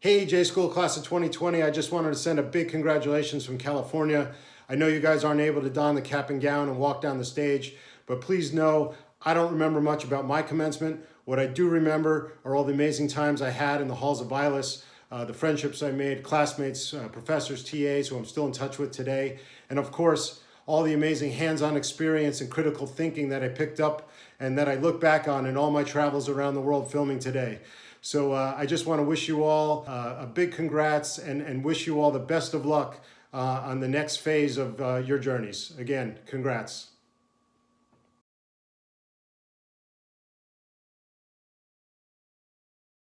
Hey, J School Class of 2020, I just wanted to send a big congratulations from California. I know you guys aren't able to don the cap and gown and walk down the stage, but please know I don't remember much about my commencement. What I do remember are all the amazing times I had in the halls of Vilas, uh, the friendships I made, classmates, uh, professors, TAs who I'm still in touch with today, and of course, all the amazing hands-on experience and critical thinking that I picked up and that I look back on in all my travels around the world filming today. So uh, I just want to wish you all uh, a big congrats and, and wish you all the best of luck uh, on the next phase of uh, your journeys. Again, congrats.